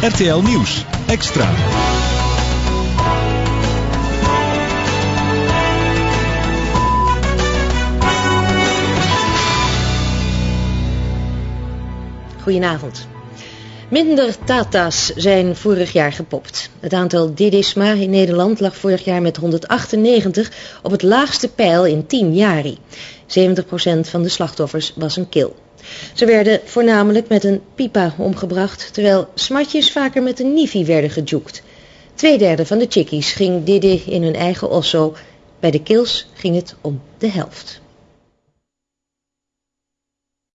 RTL Nieuws. Extra. Goedenavond. Minder Tata's zijn vorig jaar gepopt. Het aantal Didisma in Nederland lag vorig jaar met 198 op het laagste pijl in 10 jaar. 70% van de slachtoffers was een kil. Ze werden voornamelijk met een pipa omgebracht, terwijl smatjes vaker met een nifi werden gejoekt. Tweederde van de chickies ging Didi in hun eigen osso. Bij de kills ging het om de helft.